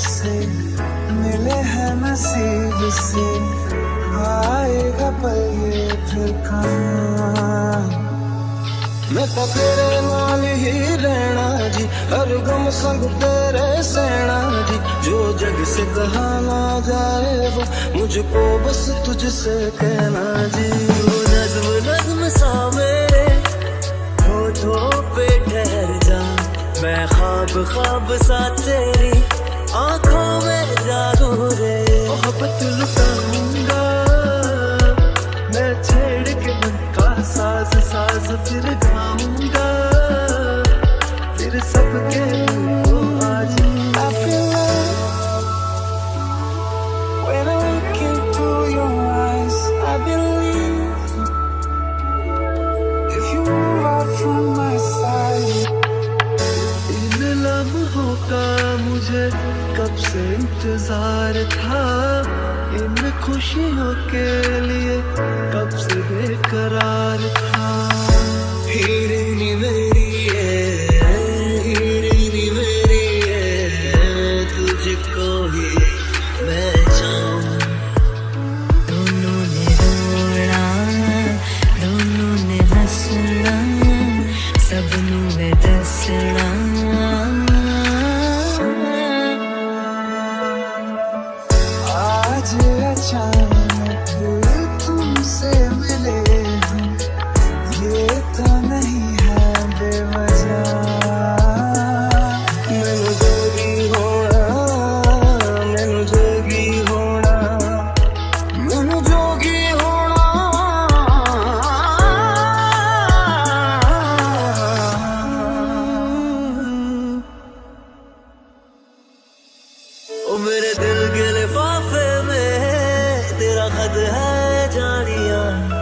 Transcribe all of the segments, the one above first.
से मिले हैं नसीब से, आएगा पल ये मैं तो तेरे नाल ही रहना जी, हर गम संग तेरे सहना जी। जो जग से कहा ना जाए वो मुझको बस तुझसे कहना जी। वो नज्म नज्म सा मेरे होठों पे ठहर जा। मैं ख्वाब ख्वाब सा तेरी आँखों में जागू रे। मोहब्बत लम्हों का मुझे, कब से इंतज़ार था इन खुशियों के लिए, कब से बेकरार था। time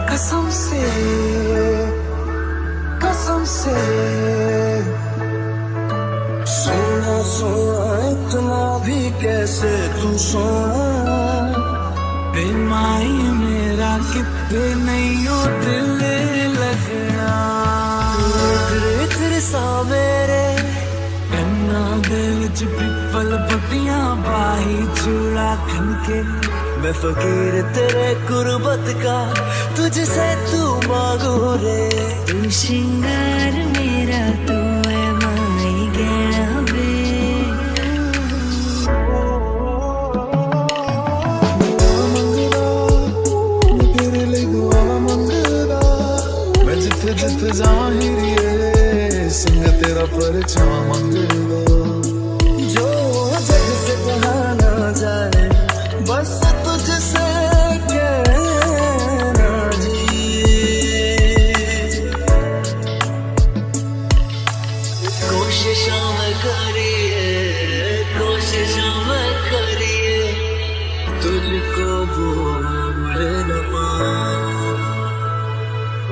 कसम से कसम से। सोना सोना, इतना भी कैसे तू सोना? बेमाई मेरा कितने नहीं हो दिल लगना तेरे सावेरे सा दिल च पिपल पटी बाही चूड़ा खन के मैं फकीर तेरे कुर्बत का तुझसे तू मांगू रे। तू श्रृंगार मेरा तू है माई गया बे तेरे लिए दुआ मंगदा मैं जिथे जिथे ज़ाहिर ये सिंह तेरा परछा मंगदा कोशिशों करिए कोशिशों करिए तुझको भूल न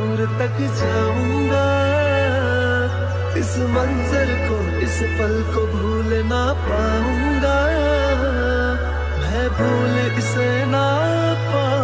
और तक जाऊँगा इस मंजर को, इस पल को भूल ना पाऊँगा। मैं भूल इसे ना पाऊँगा